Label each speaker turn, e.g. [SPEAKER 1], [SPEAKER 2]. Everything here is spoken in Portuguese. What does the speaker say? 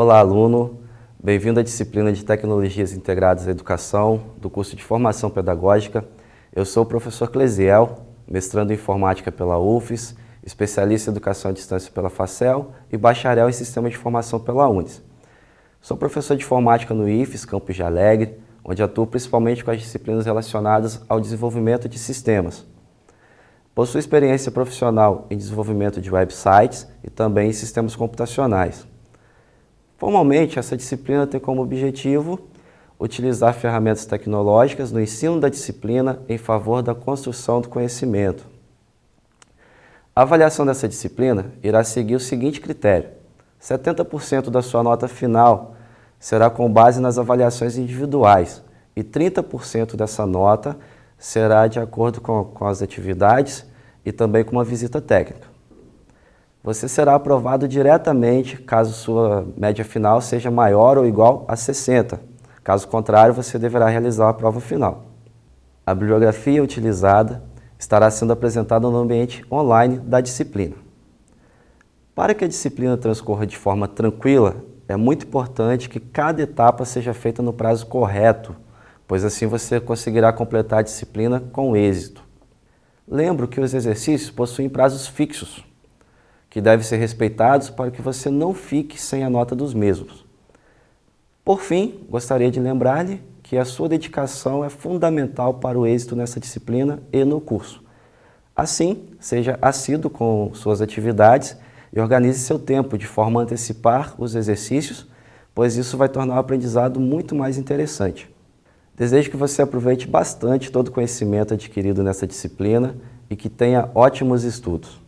[SPEAKER 1] Olá, aluno. Bem-vindo à disciplina de Tecnologias Integradas à Educação, do curso de Formação Pedagógica. Eu sou o professor Clesiel, mestrando em Informática pela UFES, especialista em Educação à Distância pela FACEL e bacharel em Sistema de Formação pela UNES. Sou professor de Informática no IFES, Campos de Alegre, onde atuo principalmente com as disciplinas relacionadas ao desenvolvimento de sistemas. Possuo experiência profissional em desenvolvimento de websites e também em sistemas computacionais. Formalmente, essa disciplina tem como objetivo utilizar ferramentas tecnológicas no ensino da disciplina em favor da construção do conhecimento. A avaliação dessa disciplina irá seguir o seguinte critério. 70% da sua nota final será com base nas avaliações individuais e 30% dessa nota será de acordo com, com as atividades e também com uma visita técnica. Você será aprovado diretamente caso sua média final seja maior ou igual a 60. Caso contrário, você deverá realizar a prova final. A bibliografia utilizada estará sendo apresentada no ambiente online da disciplina. Para que a disciplina transcorra de forma tranquila, é muito importante que cada etapa seja feita no prazo correto, pois assim você conseguirá completar a disciplina com êxito. Lembro que os exercícios possuem prazos fixos, que devem ser respeitados para que você não fique sem a nota dos mesmos. Por fim, gostaria de lembrar-lhe que a sua dedicação é fundamental para o êxito nessa disciplina e no curso. Assim, seja assíduo com suas atividades e organize seu tempo de forma a antecipar os exercícios, pois isso vai tornar o aprendizado muito mais interessante. Desejo que você aproveite bastante todo o conhecimento adquirido nessa disciplina e que tenha ótimos estudos.